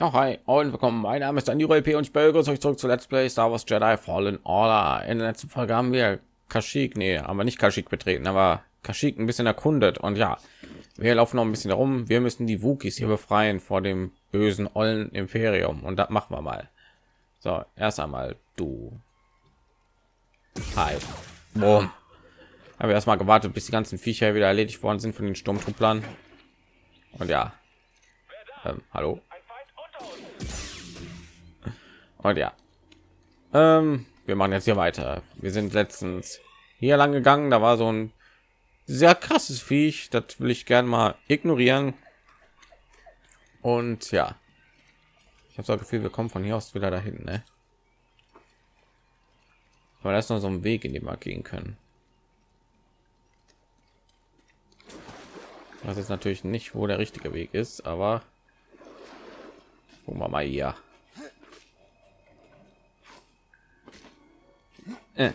Ja, hi und willkommen. Mein Name ist Daniel P. und ich begrüße euch zurück zu Let's Play Star Wars Jedi Fallen Order. In der letzten Folge haben wir Kashyyyk, nee, aber nicht Kashyyyk betreten, aber Kashyyyk ein bisschen erkundet und ja, wir laufen noch ein bisschen herum. Wir müssen die Wookies hier befreien vor dem bösen ollen Imperium und das machen wir mal. So, erst einmal du. Hi. Boom. Haben wir erstmal gewartet, bis die ganzen Viecher wieder erledigt worden sind von den Sturmtrupplern. Und ja. Ähm, hallo. Und ja. Ähm, wir machen jetzt hier weiter. Wir sind letztens hier lang gegangen. Da war so ein sehr krasses Viech. Das will ich gerne mal ignorieren. Und ja. Ich habe so das Gefühl, wir kommen von hier aus wieder dahin, ne? Aber da ist noch so ein Weg, in dem wir gehen können. Das ist natürlich nicht, wo der richtige Weg ist, aber gucken wir mal hier. Äh.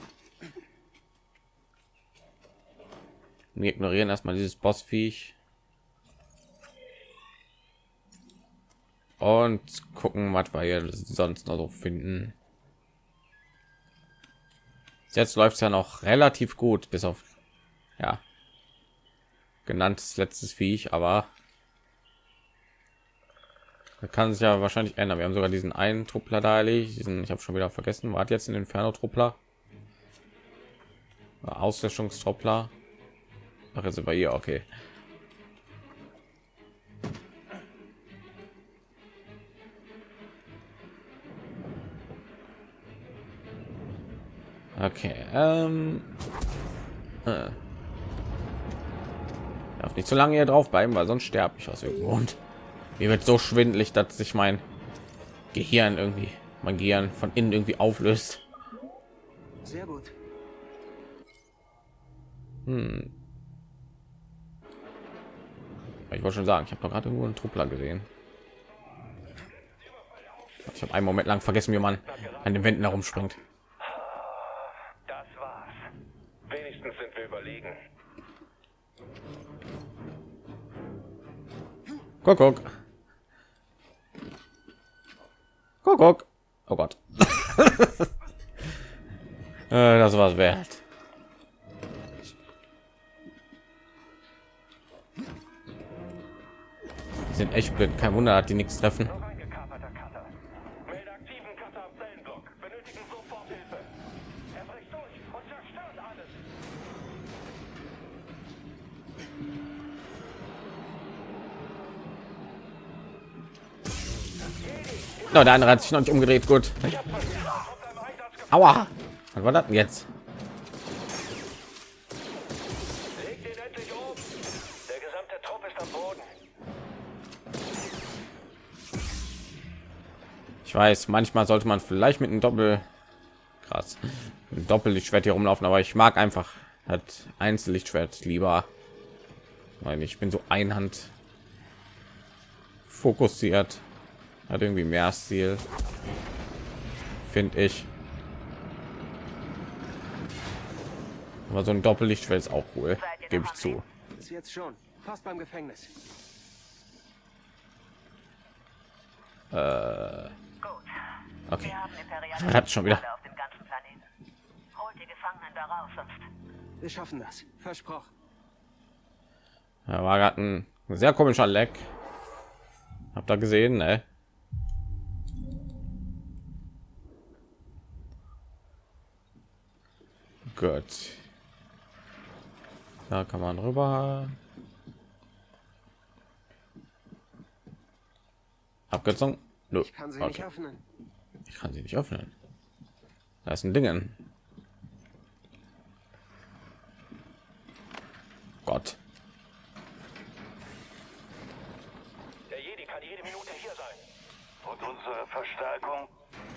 Wir ignorieren erstmal dieses Bossviech und gucken, was wir hier sonst noch so finden. Jetzt läuft es ja noch relativ gut, bis auf ja genanntes letztes Viech, aber kann sich ja wahrscheinlich ändern. Wir haben sogar diesen einen Truppler da erledigt. Diesen, ich habe schon wieder vergessen. War jetzt in den Inferno-Truppler? Auslöschungstruppler. Ach, jetzt über hier. Okay. Okay. Ähm. Äh darf nicht so lange hier drauf bleiben, weil sonst sterbe ich aus irgendeinem Grund. Mir wird so schwindelig, dass sich mein Gehirn irgendwie, mein Gehirn von innen irgendwie auflöst. Sehr gut. Hm. Ich wollte schon sagen, ich habe doch gerade irgendwo einen Truppler gesehen. Ich habe einen Moment lang vergessen, wie man an den Wänden herumspringt. Guck, guck. Guck, guck. Oh Gott. Äh, das war's wert. Die sind echt blöd. Kein Wunder, hat die nichts treffen. No, der andere hat sich noch nicht umgedreht. Gut. Aua. Was war das jetzt? Weiß, manchmal sollte man vielleicht mit einem Doppel krass ein Doppellichtschwert hier rumlaufen, aber ich mag einfach hat Einzellichtschwert lieber. Weil ich bin so einhand fokussiert hat irgendwie mehr Stil, finde ich. Aber so ein Doppellichtschwert ist auch cool, gebe ich zu. Jetzt schon. Fast beim Gefängnis. Äh. Okay. Hat schon wieder. Wir schaffen das. Versprochen. Ja, war gerade ein sehr komischer Leck. Habt ihr gesehen, ne? Gut. Da kann man rüber. Abkürzung? No. Ich kann sie okay. nicht öffnen. Ich kann sie nicht öffnen. Da ist ein Dingen. Gott. Der Jedi kann jede Minute hier sein. Und unsere Verstärkung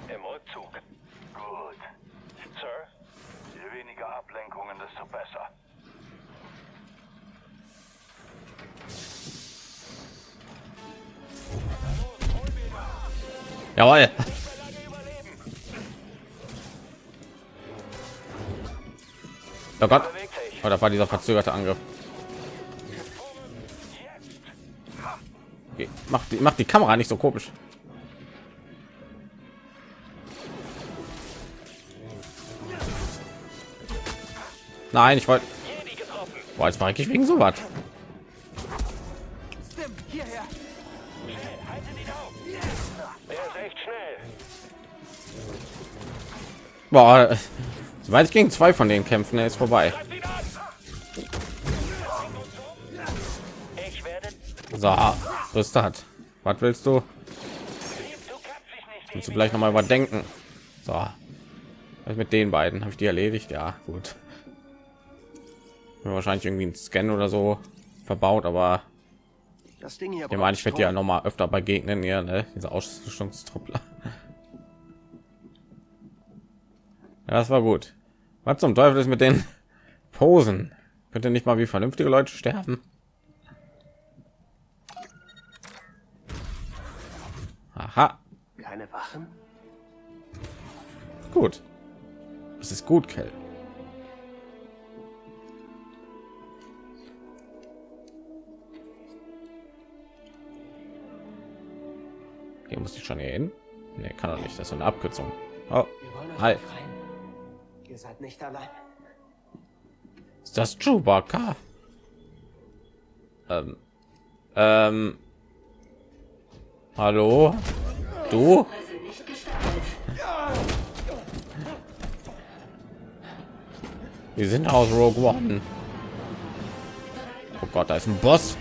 im Rückzug. Gut. Sir, Je weniger Ablenkungen, desto besser. Jawohl. Oh Gott. Oh, das war dieser verzögerte Angriff. Okay. Macht die, macht die Kamera nicht so komisch. Nein, ich wollte. Boah, jetzt war ich wegen so was. Boah soweit ich gegen zwei von den Kämpfen, er ist vorbei. So, ist das. Was willst du? Kannst du vielleicht noch mal überdenken? So, was mit den beiden habe ich die erledigt? Ja, gut. Wahrscheinlich irgendwie ein Scan oder so verbaut, aber Das Ding hier ich meine, ich werde ja noch mal öfter begegnen, ja, ne? diese Ausrüstungstruppler. Ja, das war gut. Was zum Teufel ist mit den Posen? Könnte nicht mal wie vernünftige Leute sterben? Aha, Keine Wachen? gut. Das ist gut, Kell. Hier muss ich schon hier hin. Nee, kann doch nicht. Das ist eine Abkürzung. Oh, Wir Ihr seid nicht allein. ist das Chewbacca? Ähm, ähm, hallo? Du? Wir sind aus Rogue One. Oh Gott, da ist ein Boss.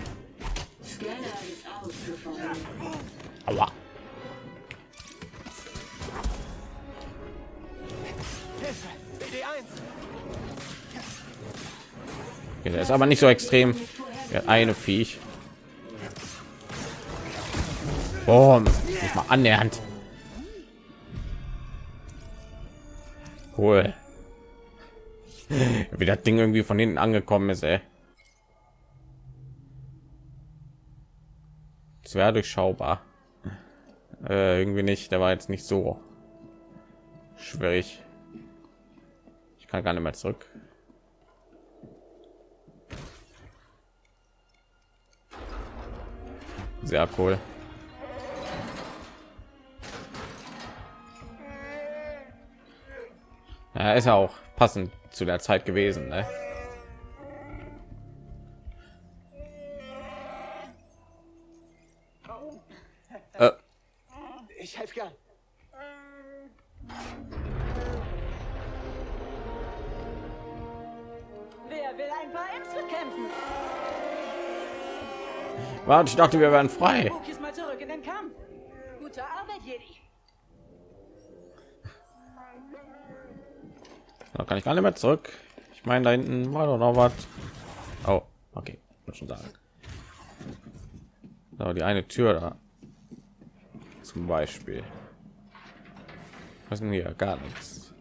Aua. Okay, der ist aber nicht so extrem. Der eine Viech. Boom. Nicht mal annähernd. Cool. Wie das Ding irgendwie von hinten angekommen ist, ey. Wäre durchschaubar. Äh, irgendwie nicht. Der war jetzt nicht so schwierig. Ich kann gar nicht mehr zurück. Sehr cool. Ja, ist ja auch passend zu der Zeit gewesen, ne? Äh, Ich helfe gern. Wer will ein paar Äpfel kämpfen? Warte, ich dachte, wir wären frei. Wookies mal zurück in den Kampf. Gute Arbeit, Jedi. Da kann ich gar nicht mehr zurück. Ich meine, da hinten war doch noch was. Oh, okay, muss schon sagen. So, die eine Tür da. Zum Beispiel. Was denn hier? Gar nichts.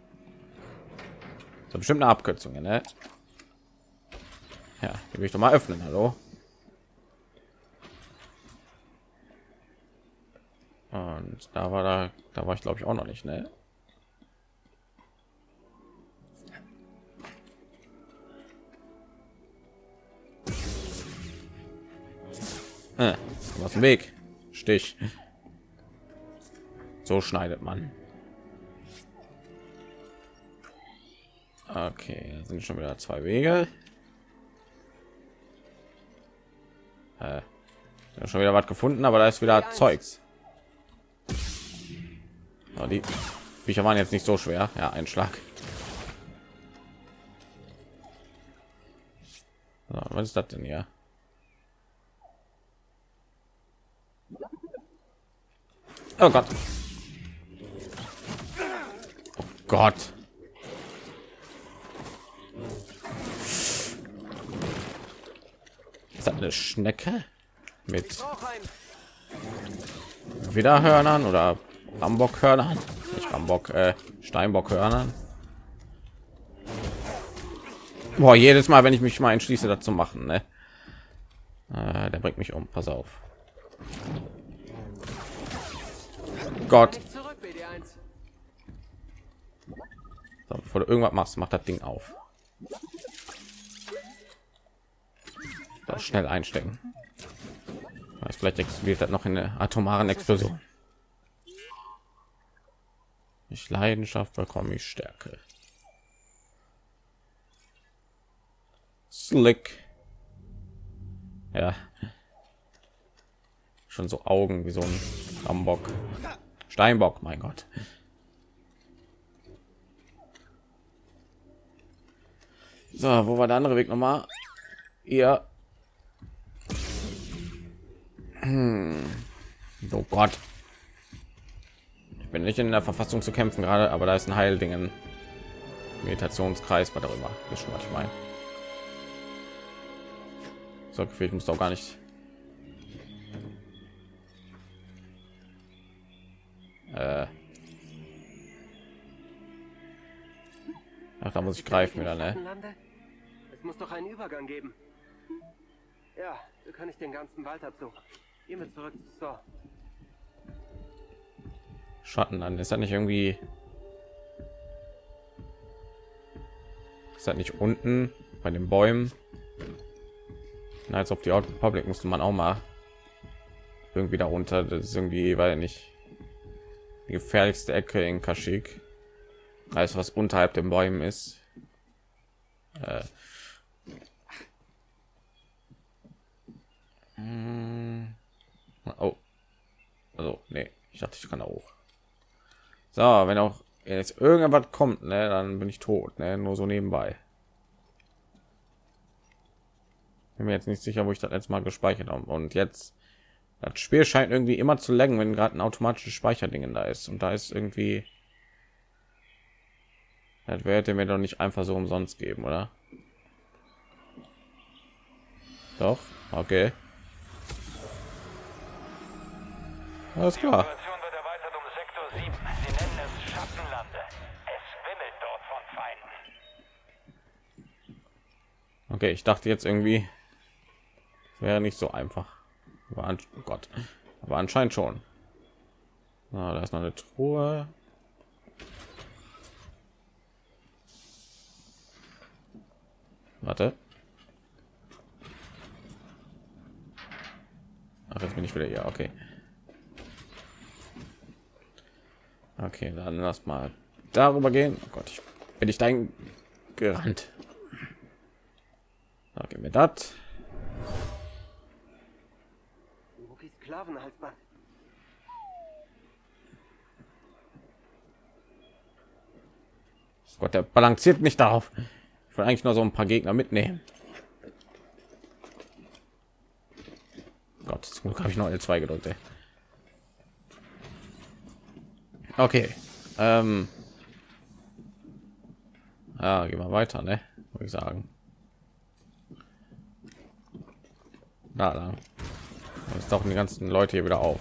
So bestimmt eine Abkürzung, ne? Ja, die will ich doch mal öffnen. Hallo. Und da war da, da war ich glaube ich auch noch nicht, ne? Äh, aus dem Weg. Stich. So schneidet man. Okay, sind schon wieder zwei Wege. Äh, schon wieder was gefunden, aber da ist wieder Zeugs. Oh, die Viecher waren jetzt nicht so schwer. Ja, ein Schlag. So, was ist das denn hier? Oh Gott. Oh Gott. Ist das eine Schnecke mit. Widerhörnern oder Rambockhörnern? Nicht Rambock, äh, Steinbockhörnern. Boah, jedes Mal, wenn ich mich mal entschließe, das zu machen, ne? Äh, der bringt mich um. Pass auf. Gott. Nicht zurück, BD1. So, bevor du irgendwas machst, mach das Ding auf. Da schnell einstecken. Vielleicht explodiert das noch in der atomaren Explosion. Ich Leidenschaft bekomme ich Stärke. Slick. Ja. Schon so Augen wie so ein Ambock. Steinbock, mein Gott. So, wo war der andere Weg nochmal? Ihr. Hm. Oh Gott. Ich bin nicht in der Verfassung zu kämpfen gerade, aber da ist ein Heildingen. Meditationskreis, was darüber. Ist schon was ich meine. So, ich muss doch gar nicht. Äh. Ach, da muss ich greifen wieder, ne? Es muss doch einen Übergang geben. Ja, so kann ich den ganzen Wald absuchen. Gehen wir zurück zu. Schatten an. Ist das nicht irgendwie? Ist das nicht unten bei den Bäumen? Na, als ob die Public musste man auch mal irgendwie darunter. Das ist irgendwie, weil nicht die gefährlichste Ecke in Kaschik. Alles, was unterhalb den Bäumen ist. Äh. Hm. Oh. Also, nee, ich dachte, ich kann da hoch. So, wenn auch jetzt irgendwas kommt, ne, dann bin ich tot, ne, nur so nebenbei. Bin mir jetzt nicht sicher, wo ich das letzte Mal gespeichert habe. Und jetzt das Spiel scheint irgendwie immer zu längen, wenn gerade ein automatisches Speicherdingen da ist. Und da ist irgendwie das werde mir doch nicht einfach so umsonst geben, oder? Doch, okay. Alles klar. Operation wird erweitert um Sektor 7. Sie nennen es Schattenlande. Es wimmelt dort von Feinden. Okay, ich dachte jetzt irgendwie wäre nicht so einfach. An, oh Gott, aber anscheinend schon. Na, da ist noch eine Truhe. Warte. Ach, jetzt bin ich wieder hier. Okay. Okay, dann lass mal darüber gehen. Oh Gott, ich bin ich dein gerannt. Mir das. Sklavenhalsband. Gott, der balanciert nicht darauf. Ich will eigentlich nur so ein paar Gegner mitnehmen. Gott, zum Glück habe ich noch L2 gedrückt. Ey. Okay. Ähm. Ja, gehen wir weiter, ne? Würde ich sagen. Da lang. Jetzt tauchen die ganzen Leute hier wieder auf.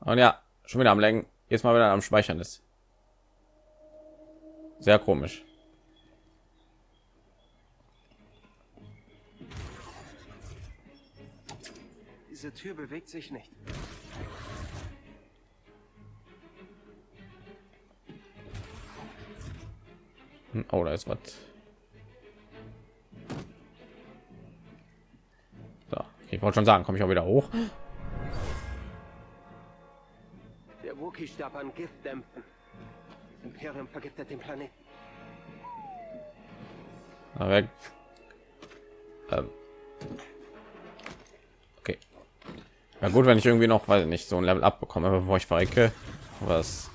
Und ja, schon wieder am Lenken. Jetzt mal wieder am Speichern ist. Sehr komisch. Diese Tür bewegt sich nicht. Hm, Oh, da ist was. Ich wollte schon sagen, komme ich auch wieder hoch. Der Wookie-Stab an Gift dämpfen. Das Imperium vergiftet den Planeten. Aber. Ähm. Okay. Ja gut, wenn ich irgendwie noch, weiß ich nicht, so ein Level abbekomme, bevor ich verrecke. Was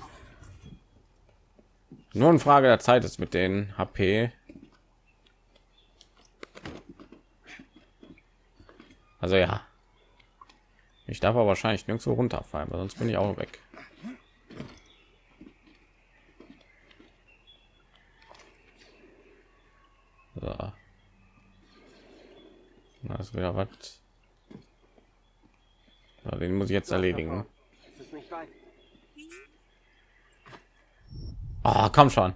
nur eine Frage der Zeit ist mit den HP. Also ja. Ich darf aber wahrscheinlich nirgendwo runterfallen, weil sonst bin ich auch weg. So. Na, ist wieder was. Ja, den muss ich jetzt erledigen. Ah, komm schon.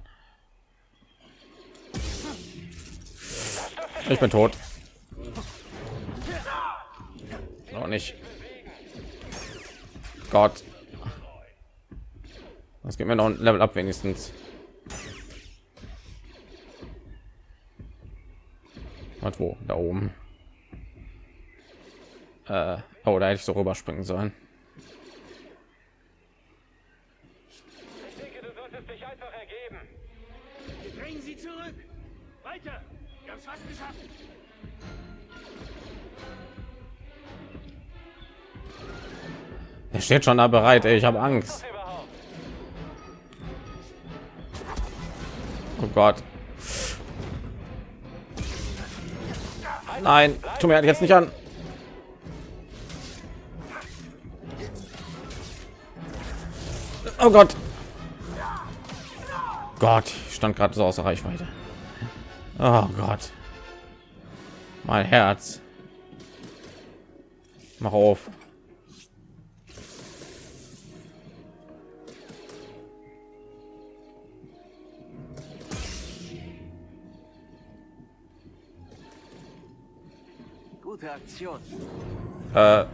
Ich bin tot. Noch nicht. Gott. Das geht mir noch ein Level ab wenigstens. Was wo? Da oben. Äh, oh, hätte ich so rüberspringen sollen. Steht schon da bereit. Ey, ich habe Angst. Oh Gott. Nein, tu mir jetzt nicht an. Oh Gott. Gott, ich stand gerade so außer Reichweite. Oh Gott. Mein Herz. Mach auf. Gute Aktion. Äh,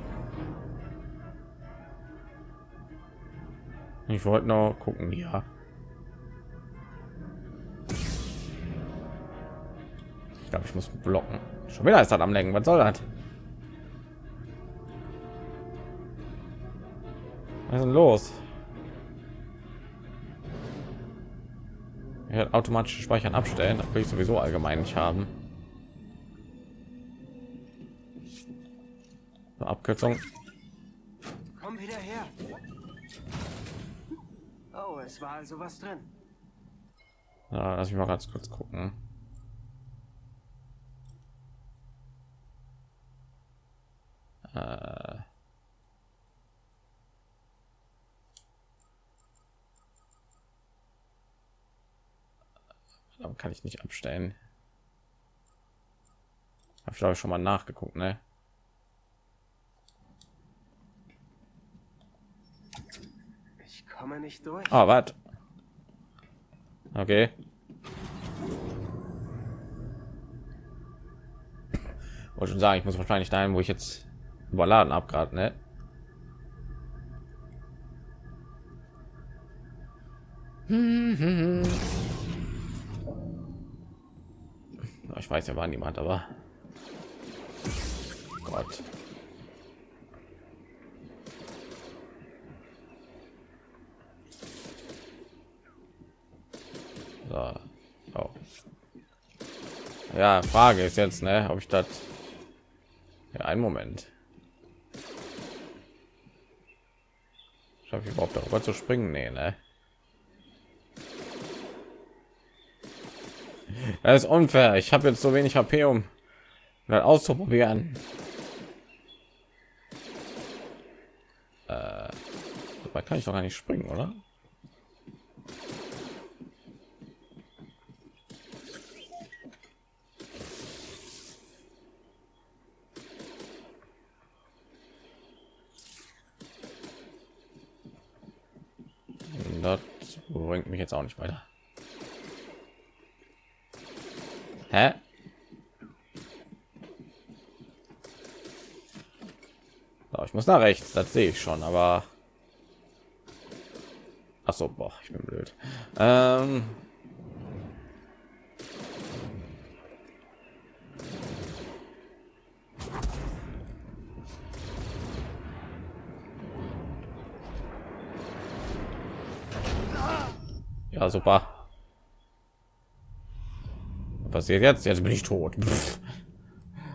ich wollte noch gucken, ja. Ich glaube, ich muss blocken. Schon wieder ist das am Lenken. Was soll das? Was ist denn los? Er hat automatisch Speichern abstellen. Das will ich sowieso allgemein nicht haben. Abkürzung. Komm wieder her. Oh, es war also was drin. Ja, lass mich mal ganz kurz gucken. Äh. Kann ich nicht abstellen. Habe ich glaube ich schon mal nachgeguckt, ne? Ich komme nicht durch. Oh, was? Okay. Wollte schon sagen, ich muss wahrscheinlich dahin, wo ich jetzt überladen habe gerade, ne? Ich weiß, ja war niemand, aber Gott. Ja, Frage ist jetzt, ne, ob ich das ja einen Moment. Schaffe ich überhaupt darüber zu springen? Nee, ne? Das ist unfair. Ich habe jetzt so wenig HP, um das auszuprobieren. Äh, dabei kann ich doch gar nicht springen, oder? Bringt mich jetzt auch nicht weiter. Hä? So, ich muss nach rechts, das sehe ich schon, aber Ach so, boah, ich bin blöd. Ähm Ja, super. Was passiert jetzt? Jetzt bin ich tot.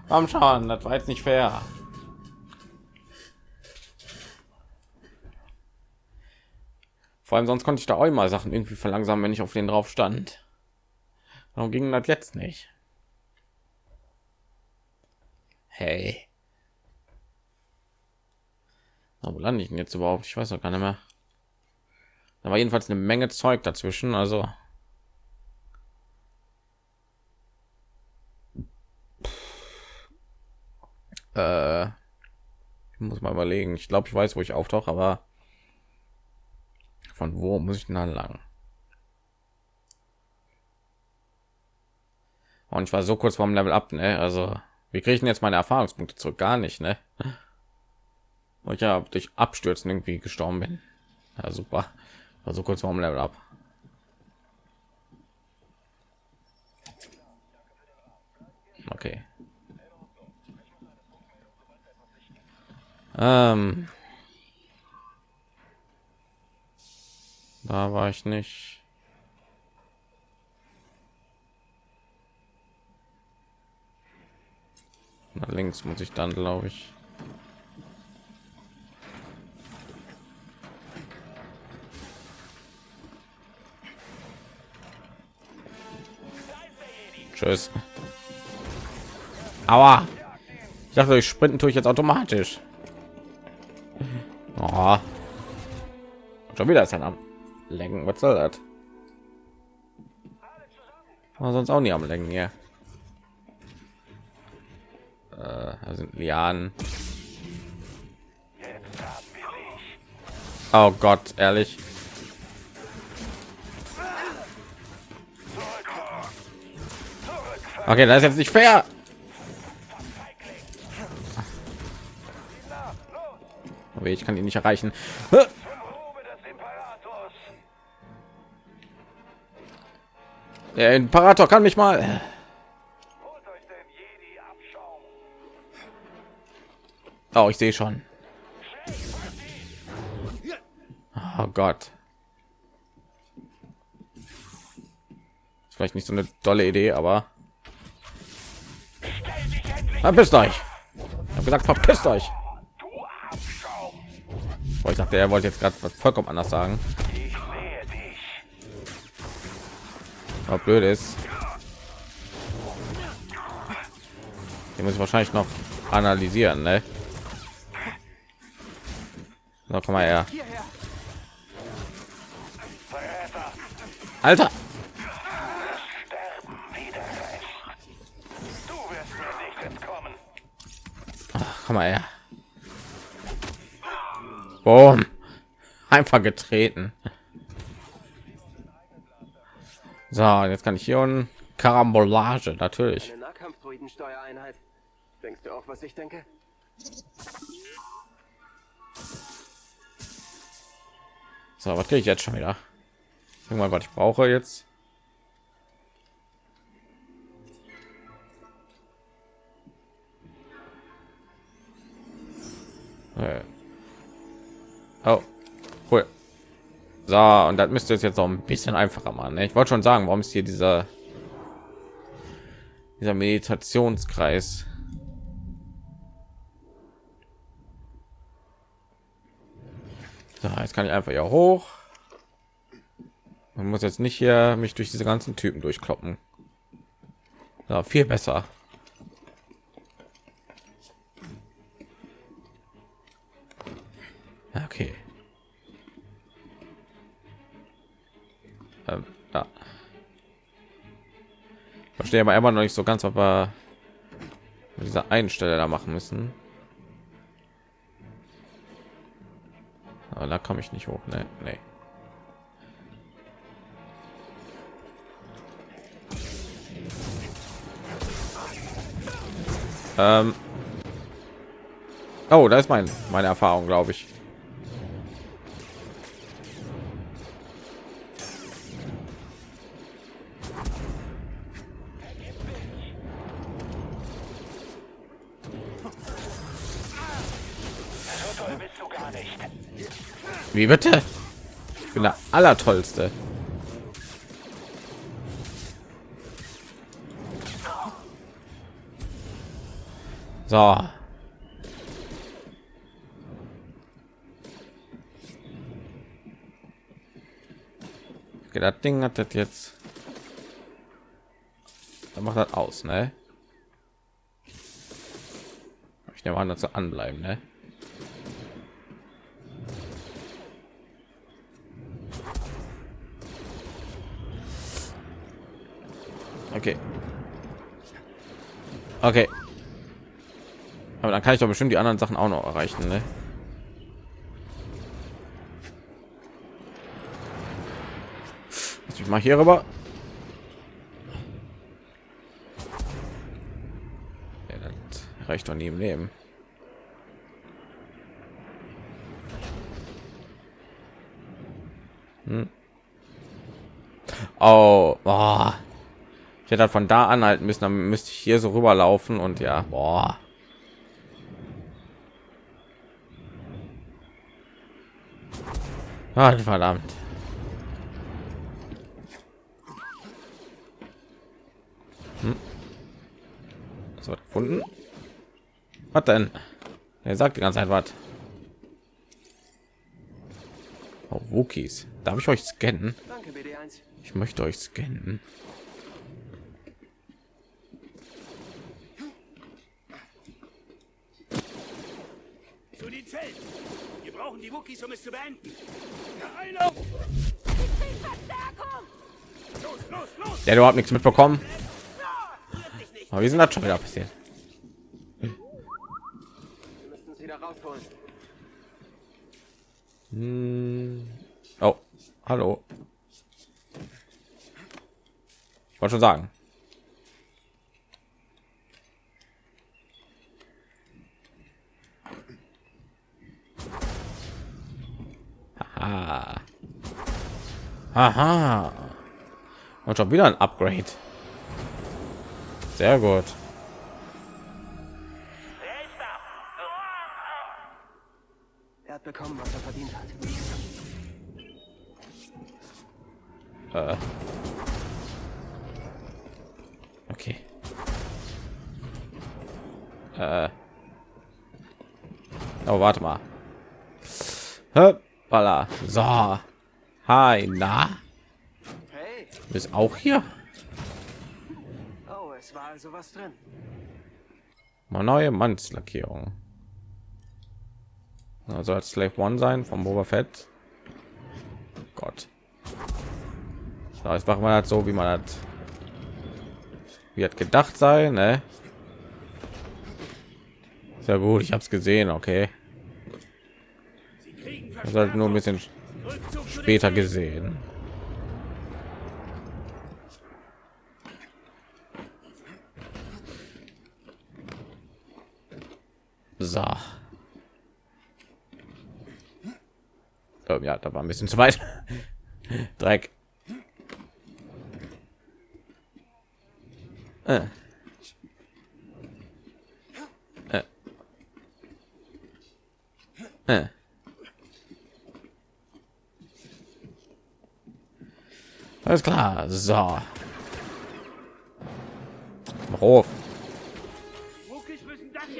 Am Schaden, das war jetzt nicht fair. Vor allem sonst konnte ich da auch immer Sachen irgendwie verlangsamen, wenn ich auf den drauf stand. Warum ging das jetzt nicht? Hey. Wo lande ich denn jetzt überhaupt? Ich weiß noch gar nicht mehr. War jedenfalls eine Menge Zeug dazwischen, also äh, ich muss mal überlegen. Ich glaube, ich weiß, wo ich auftauche, aber von wo muss ich denn lang? Und ich war so kurz vorm Level ab, ne? Also, wie kriege ich denn jetzt meine Erfahrungspunkte zurück? Gar nicht, ne? Ich ja durch Abstürzen irgendwie gestorben bin. Ja, super. Also kurz vorm Level ab. Okay. Ähm. Da war ich nicht. Na, links muss ich dann, glaube ich. Tschüss. Aua. Ich dachte, ich sprinten tue ich jetzt automatisch. Oh. Schon wieder ist er am Lenken. Was soll das? War sonst auch nie am Lenken hier. Äh, da sind Lianen. Oh Gott, ehrlich. Okay, das ist jetzt nicht fair. Ich kann ihn nicht erreichen. Der Imperator kann mich mal. Oh, ich sehe schon. Oh Gott. Ist vielleicht nicht so eine tolle Idee, aber verpisst euch. Ich habe gesagt, verpisst euch. Oh, ich dachte, er wollte jetzt gerade vollkommen anders sagen. Aber blöd ist. Den muss ich wahrscheinlich noch analysieren, ne? So, komm mal her. Alter! Komm mal her. Boom. Einfach getreten. So, jetzt kann ich hier und Karambolage, natürlich. Denkst du auch, was ich denke? So, was kriege ich jetzt schon wieder? Irgendwann, was ich brauche jetzt. So, und das müsste jetzt noch ein bisschen einfacher machen. Ne? Ich wollte schon sagen, warum ist hier dieser dieser Meditationskreis? So, jetzt kann ich einfach hier hoch. Man muss jetzt nicht hier mich durch diese ganzen Typen durchkloppen. Ja, viel besser. Verstehe aber immer noch nicht so ganz, ob wir dieser einen Stelle da machen müssen. Aber da komme ich nicht hoch, ne? Nee. Ähm. Oh, da ist mein meine Erfahrung, glaube ich. Wie bitte? Ich bin der allertollste. So. Okay, das Ding hat das jetzt. Dann macht das aus, ne? Ich nehme an, dass sie anbleiben, ne? Okay. Okay. Aber dann kann ich doch bestimmt die anderen Sachen auch noch erreichen, ne? Lass mich mal hier rüber. Ja, das reicht doch nie im Leben. Hm. Oh, boah. Ich hätte halt von da anhalten müssen, dann müsste ich hier so rüberlaufen und ja, boah. Ah, verdammt. Hm. So gefunden. Was denn? Er sagt die ganze Zeit was. Oh, Wookies. Darf ich euch scannen? Danke, BD1. Ich möchte euch scannen. Zelten. Wir brauchen die Wookies, um es zu beenden. Einlauf! Los, los, los! Der hat überhaupt nichts mitbekommen. Aber wie sind das schon wieder passiert? Wir müssen es wieder rausholen. Hm. Oh, hallo. Ich wollte schon sagen. Aha. Aha. Und schon wieder ein Upgrade. Sehr gut. Er hat bekommen, was er verdient hat. Äh. Okay. Äh. Oh, warte mal. Hoppala. So. Hi, na? Hey! Du bist auch hier? Oh, es war also was drin. Mal neue Mannslackierung. Also als Slave One sein vom Boba Fett. Gott. So, jetzt machen wir das so, wie man das wie hat gedacht sein, ne? Sehr gut, ich habe es gesehen, okay. Das halt nur ein bisschen später gesehen. So. Ähm, ja, da war ein bisschen zu weit. Dreck. Äh. Äh. Klar, so.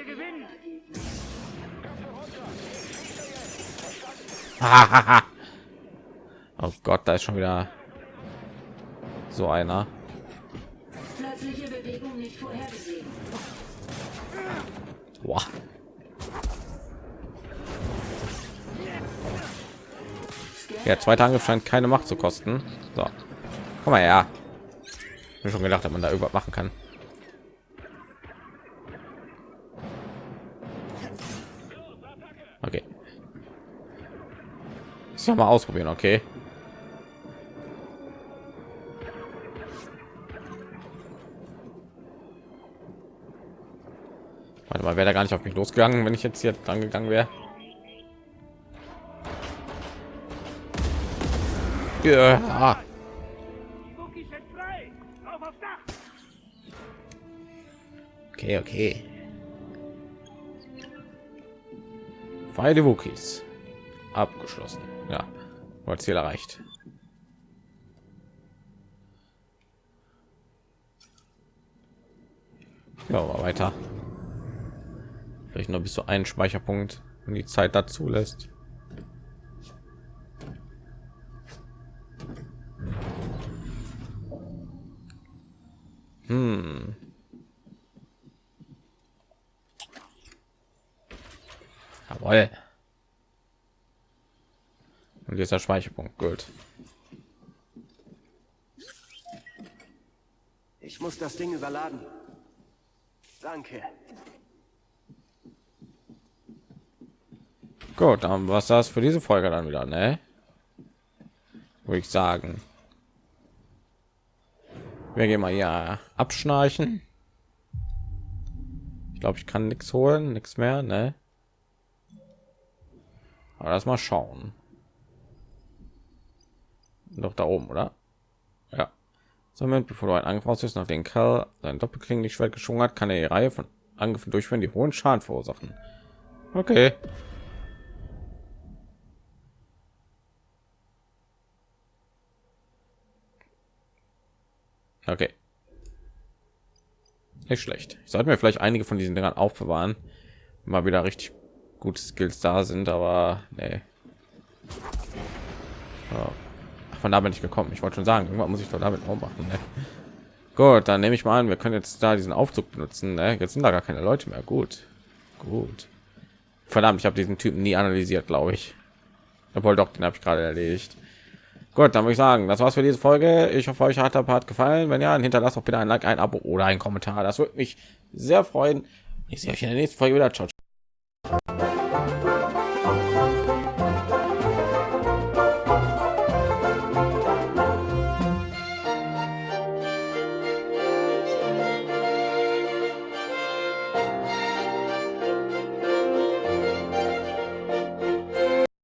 Gewinnen. Oh Gott, da ist schon wieder so einer. Boah. Ja, zweiter Angriff scheint keine Macht zu kosten. Komm mal her. Ich schon gedacht, dass man da irgendwas machen kann. Okay. Muss ich mal ausprobieren, okay? Warte mal, wäre da gar nicht auf mich losgegangen, wenn ich jetzt hier dran gegangen wäre. Ja. Okay, okay. Beide Wookies abgeschlossen. Ja, war Ziel erreicht. Ja, aber weiter. Vielleicht noch bis zu einen Speicherpunkt, wenn die Zeit dazu lässt. Hm. Jawohl. Und jetzt der Speicherpunkt. Gut. Ich muss das Ding überladen. Danke. Gut, dann was das für diese Folge dann wieder, ne? Würde ich sagen. Wir gehen mal ja abschnarchen. Ich glaube, ich kann nichts holen, nichts mehr, ne? Aber das mal schauen. Doch da oben, oder? Ja. Somit, bevor du einen Angriff auslöst, nach den Kerl sein Schwert geschwungen hat, kann er die Reihe von Angriffen durchführen, die hohen Schaden verursachen. Okay. Okay. Nicht schlecht. Ich sollte mir vielleicht einige von diesen Dingern aufbewahren mal wieder richtig gute Skills da sind, aber nee. Ja. Von da bin ich gekommen. Ich wollte schon sagen, irgendwann muss ich doch damit auch machen. Ne? Gut, dann nehme ich mal an, wir können jetzt da diesen Aufzug benutzen. Ne? Jetzt sind da gar keine Leute mehr. Gut, gut. Verdammt, ich habe diesen Typen nie analysiert, glaube ich. Obwohl doch, den habe ich gerade erledigt. Gut, dann würde ich sagen, das war's für diese Folge. Ich hoffe, euch hat der Part gefallen. Wenn ja, dann hinterlasst auch bitte ein Like, ein Abo oder ein Kommentar. Das würde mich sehr freuen. Ich sehe euch in der nächsten Folge wieder. Ciao.